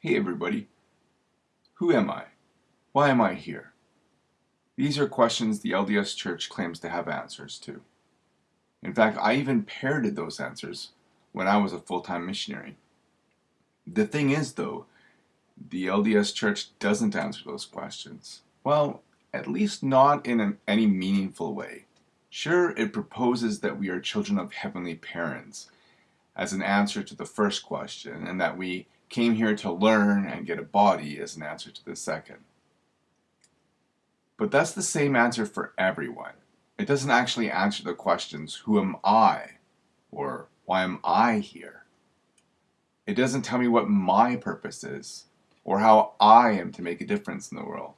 Hey everybody, who am I? Why am I here? These are questions the LDS Church claims to have answers to. In fact, I even parroted those answers when I was a full-time missionary. The thing is though, the LDS Church doesn't answer those questions. Well, at least not in an, any meaningful way. Sure, it proposes that we are children of heavenly parents as an answer to the first question, and that we came here to learn and get a body as an answer to the second. But that's the same answer for everyone. It doesn't actually answer the questions, who am I? Or why am I here? It doesn't tell me what my purpose is, or how I am to make a difference in the world.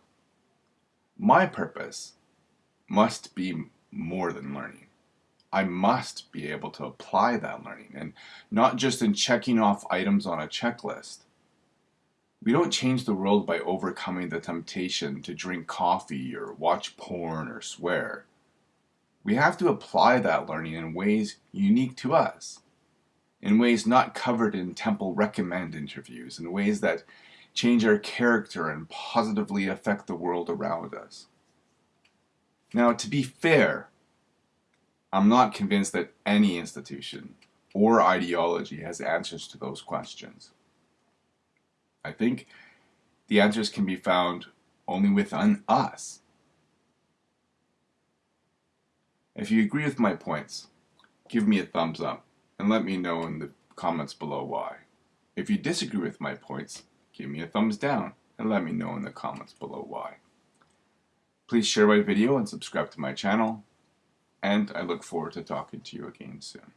My purpose must be more than learning. I must be able to apply that learning and not just in checking off items on a checklist. We don't change the world by overcoming the temptation to drink coffee or watch porn or swear. We have to apply that learning in ways unique to us, in ways not covered in temple recommend interviews, in ways that change our character and positively affect the world around us. Now, to be fair, I'm not convinced that any institution or ideology has answers to those questions. I think the answers can be found only within us. If you agree with my points, give me a thumbs up and let me know in the comments below why. If you disagree with my points, give me a thumbs down and let me know in the comments below why. Please share my video and subscribe to my channel and I look forward to talking to you again soon.